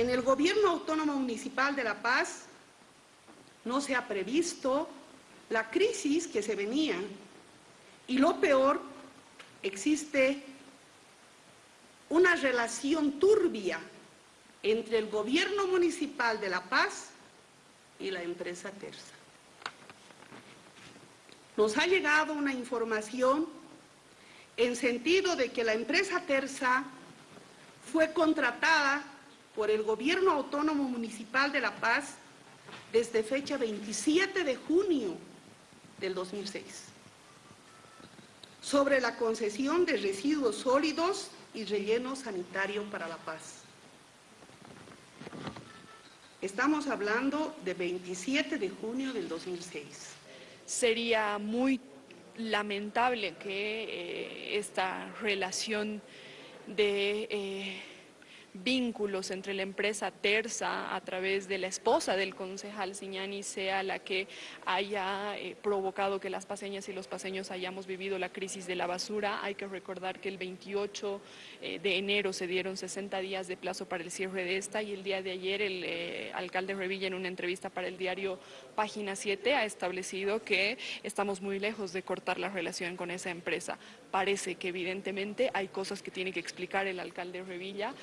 En el Gobierno Autónomo Municipal de La Paz no se ha previsto la crisis que se venía y lo peor, existe una relación turbia entre el Gobierno Municipal de La Paz y la empresa Terza. Nos ha llegado una información en sentido de que la empresa Terza fue contratada por el Gobierno Autónomo Municipal de La Paz desde fecha 27 de junio del 2006 sobre la concesión de residuos sólidos y relleno sanitario para La Paz. Estamos hablando de 27 de junio del 2006. Sería muy lamentable que eh, esta relación de eh, vínculos entre la empresa Terza a través de la esposa del concejal Siñani sea la que haya eh, provocado que las paseñas y los paseños hayamos vivido la crisis de la basura. Hay que recordar que el 28 eh, de enero se dieron 60 días de plazo para el cierre de esta y el día de ayer el eh, alcalde Revilla en una entrevista para el diario Página 7 ha establecido que estamos muy lejos de cortar la relación con esa empresa. Parece que evidentemente hay cosas que tiene que explicar el alcalde Revilla